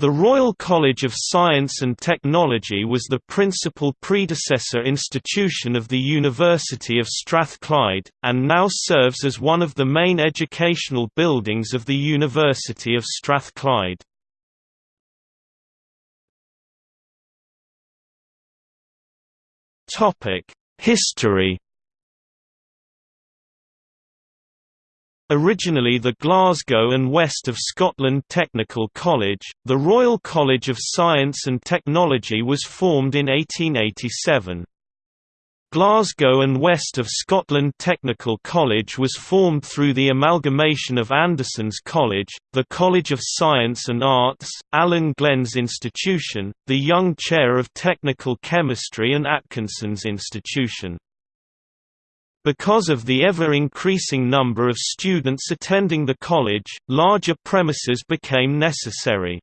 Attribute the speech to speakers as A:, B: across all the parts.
A: The Royal College of Science and Technology was the principal predecessor institution of the University of Strathclyde, and now serves as one of the main educational buildings of the University of Strathclyde. History Originally the Glasgow and West of Scotland Technical College, the Royal College of Science and Technology was formed in 1887. Glasgow and West of Scotland Technical College was formed through the amalgamation of Anderson's College, the College of Science and Arts, Allan Glen's Institution, the Young Chair of Technical Chemistry and Atkinson's Institution. Because of the ever-increasing number of students attending the college, larger premises became necessary.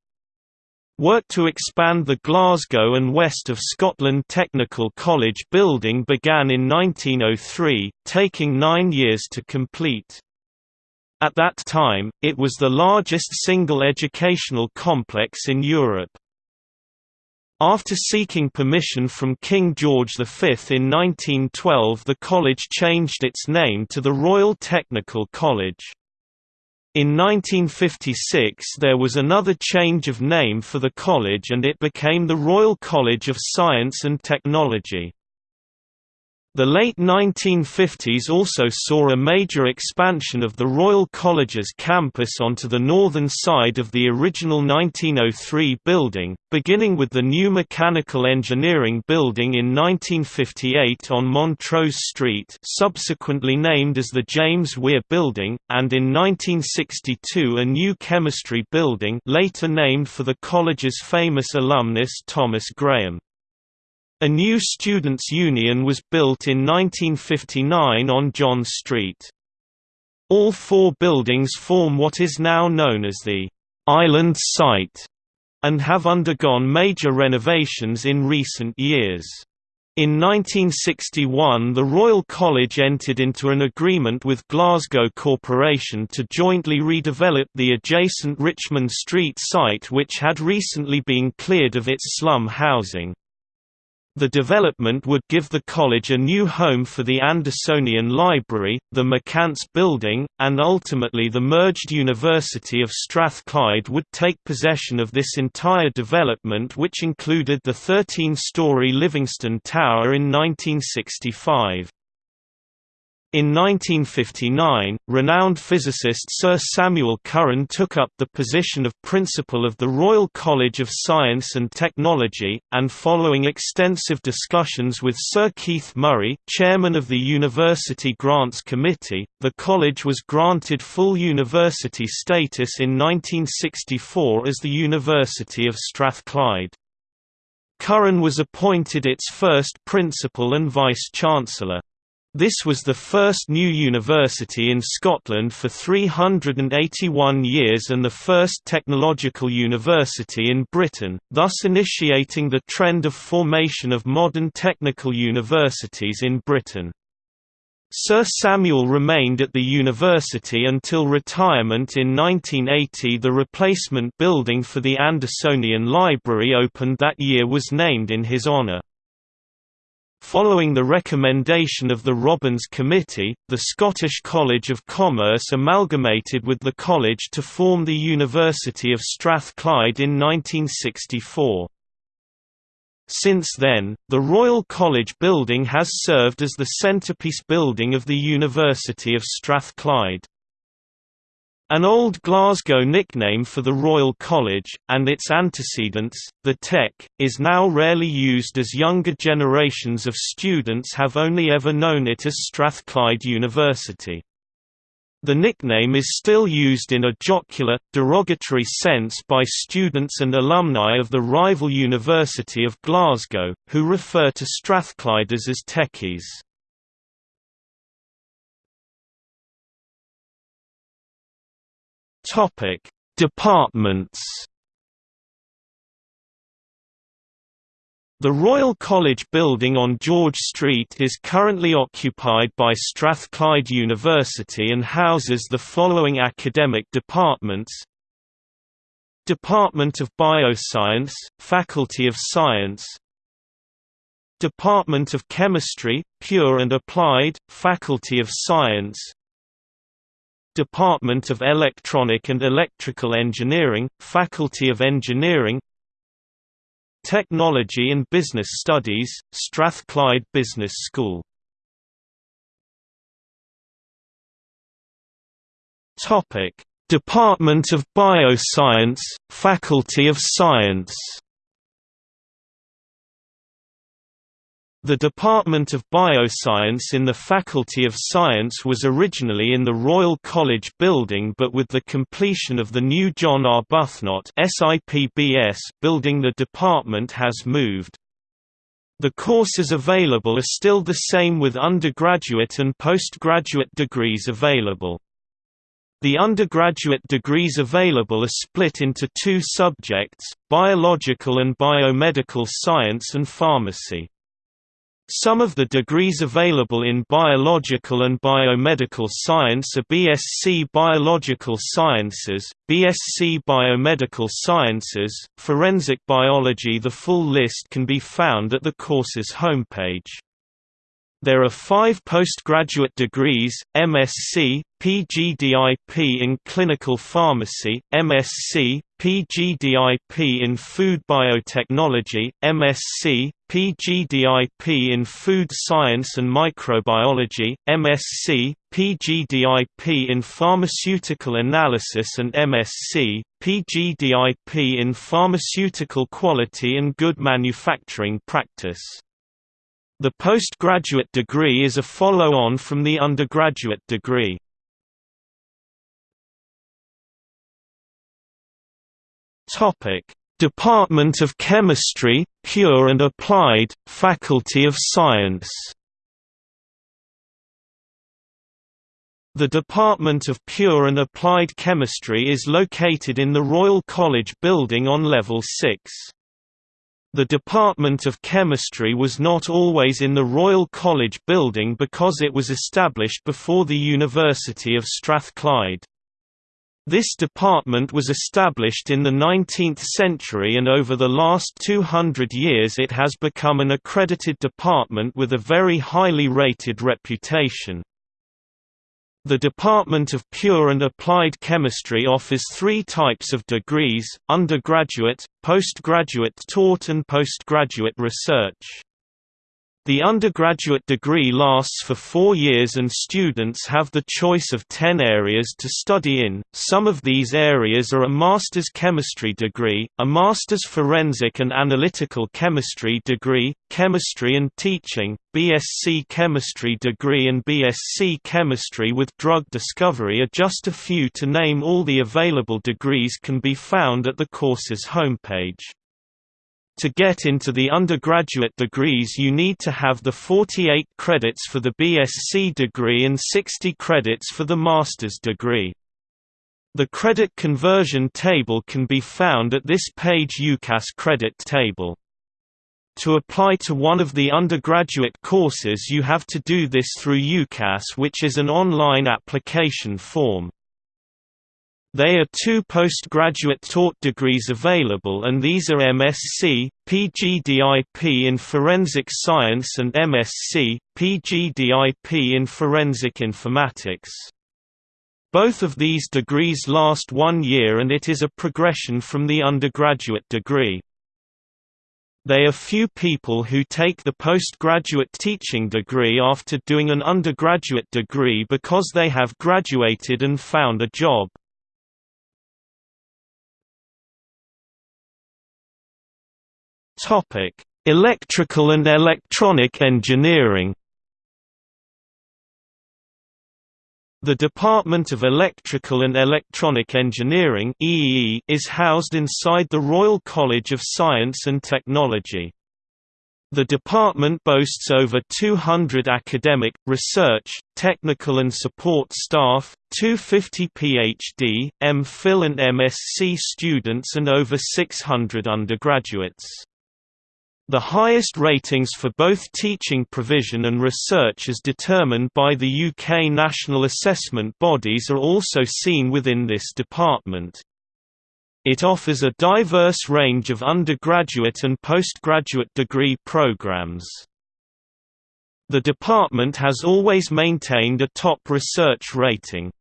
A: Work to expand the Glasgow and West of Scotland Technical College building began in 1903, taking nine years to complete. At that time, it was the largest single educational complex in Europe. After seeking permission from King George V in 1912 the college changed its name to the Royal Technical College. In 1956 there was another change of name for the college and it became the Royal College of Science and Technology. The late 1950s also saw a major expansion of the Royal College's campus onto the northern side of the original 1903 building, beginning with the new Mechanical Engineering Building in 1958 on Montrose Street subsequently named as the James Weir Building, and in 1962 a new Chemistry Building later named for the college's famous alumnus Thomas Graham. A new students' union was built in 1959 on John Street. All four buildings form what is now known as the «island site» and have undergone major renovations in recent years. In 1961 the Royal College entered into an agreement with Glasgow Corporation to jointly redevelop the adjacent Richmond Street site which had recently been cleared of its slum housing. The development would give the college a new home for the Andersonian Library, the McCance Building, and ultimately the merged University of Strathclyde would take possession of this entire development which included the 13-storey Livingston Tower in 1965. In 1959, renowned physicist Sir Samuel Curran took up the position of Principal of the Royal College of Science and Technology, and following extensive discussions with Sir Keith Murray, Chairman of the University Grants Committee, the college was granted full university status in 1964 as the University of Strathclyde. Curran was appointed its first principal and vice-chancellor. This was the first new university in Scotland for 381 years and the first technological university in Britain, thus initiating the trend of formation of modern technical universities in Britain. Sir Samuel remained at the university until retirement in 1980 the replacement building for the Andersonian Library opened that year was named in his honour. Following the recommendation of the Robbins Committee, the Scottish College of Commerce amalgamated with the college to form the University of Strathclyde in 1964. Since then, the Royal College building has served as the centrepiece building of the University of Strathclyde. An old Glasgow nickname for the Royal College, and its antecedents, the Tech, is now rarely used as younger generations of students have only ever known it as Strathclyde University. The nickname is still used in a jocular, derogatory sense by students and alumni of the rival University of Glasgow, who refer to Strathclyders as techies. Topic: Departments. The Royal College building on George Street is currently occupied by Strathclyde University and houses the following academic departments. Department of Bioscience, Faculty of Science. Department of Chemistry, Pure and Applied, Faculty of Science Department of Electronic and Electrical Engineering, Faculty of Engineering Technology and Business Studies, Strathclyde Business School. Department of Bioscience, Faculty of Science The Department of Bioscience in the Faculty of Science was originally in the Royal College building but with the completion of the new John Arbuthnott building the department has moved. The courses available are still the same with undergraduate and postgraduate degrees available. The undergraduate degrees available are split into two subjects, biological and biomedical science and pharmacy. Some of the degrees available in biological and biomedical science are BSc Biological Sciences, BSc Biomedical Sciences, Forensic Biology The full list can be found at the course's homepage. There are five postgraduate degrees, MSc, PGDIP in Clinical Pharmacy, MSc, PGDIP in Food Biotechnology, MSc, PGDIP in Food Science and Microbiology, MSc, PGDIP in Pharmaceutical Analysis and MSc, PGDIP in Pharmaceutical Quality and Good Manufacturing Practice. The postgraduate degree is a follow-on from the undergraduate degree. Department of Chemistry, Pure and Applied, Faculty of Science. The Department of Pure and Applied Chemistry is located in the Royal College building on level 6. The Department of Chemistry was not always in the Royal College building because it was established before the University of Strathclyde. This department was established in the 19th century and over the last 200 years it has become an accredited department with a very highly rated reputation. The Department of Pure and Applied Chemistry offers three types of degrees, undergraduate, postgraduate taught and postgraduate research. The undergraduate degree lasts for four years and students have the choice of ten areas to study in. Some of these areas are a master's chemistry degree, a master's forensic and analytical chemistry degree, chemistry and teaching, BSc chemistry degree and BSc chemistry with drug discovery are just a few to name all the available degrees can be found at the course's homepage. To get into the undergraduate degrees you need to have the 48 credits for the BSc degree and 60 credits for the master's degree. The credit conversion table can be found at this page UCAS credit table. To apply to one of the undergraduate courses you have to do this through UCAS which is an online application form. There are two postgraduate taught degrees available and these are MSc, PGDIP in Forensic Science and MSc, PGDIP in Forensic Informatics. Both of these degrees last one year and it is a progression from the undergraduate degree. They are few people who take the postgraduate teaching degree after doing an undergraduate degree because they have graduated and found a job. Topic: Electrical and Electronic Engineering. The Department of Electrical and Electronic Engineering EEE is housed inside the Royal College of Science and Technology. The department boasts over 200 academic, research, technical and support staff, 250 PhD, MPhil and MSc students and over 600 undergraduates. The highest ratings for both teaching provision and research as determined by the UK national assessment bodies are also seen within this department. It offers a diverse range of undergraduate and postgraduate degree programs. The department has always maintained a top research rating.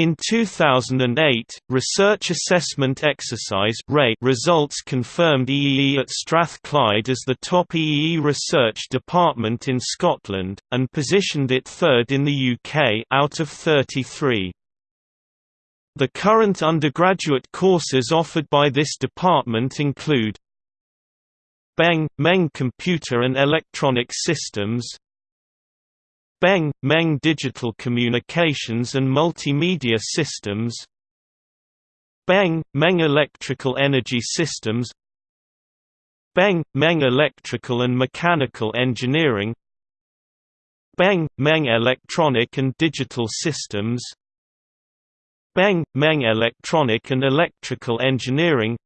A: In 2008, Research Assessment Exercise results confirmed EEE at Strathclyde as the top EEE research department in Scotland, and positioned it third in the UK out of 33. The current undergraduate courses offered by this department include BEng, MEng Computer and Electronic Systems BEng, MEng Digital Communications and Multimedia Systems. BEng, MEng Electrical Energy Systems. BEng, MEng Electrical and Mechanical Engineering. BEng, MEng Electronic and Digital Systems. BEng, MEng Electronic and Electrical Engineering.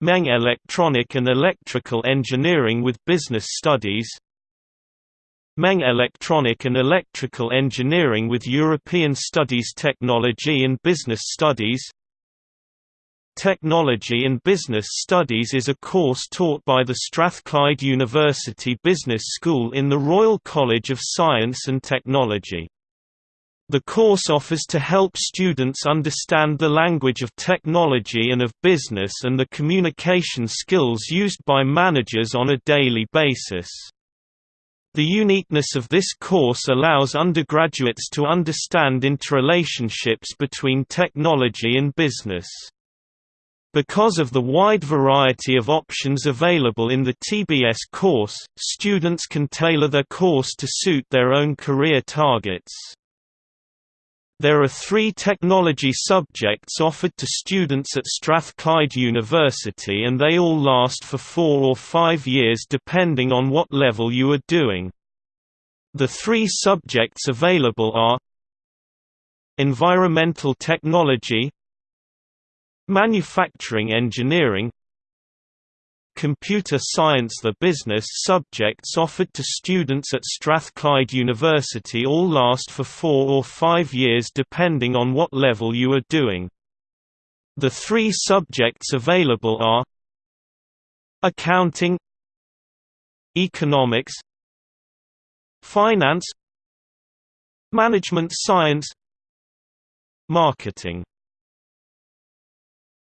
A: MEng Electronic and Electrical Engineering with Business Studies MEng Electronic and Electrical Engineering with European Studies Technology and Business Studies Technology and Business Studies is a course taught by the Strathclyde University Business School in the Royal College of Science and Technology. The course offers to help students understand the language of technology and of business and the communication skills used by managers on a daily basis. The uniqueness of this course allows undergraduates to understand interrelationships between technology and business. Because of the wide variety of options available in the TBS course, students can tailor their course to suit their own career targets. There are three technology subjects offered to students at Strathclyde University and they all last for four or five years depending on what level you are doing. The three subjects available are Environmental Technology Manufacturing Engineering Computer Science The business subjects offered to students at Strathclyde University all last for four or five years depending on what level you are doing. The three subjects available are Accounting Economics Finance Management Science Marketing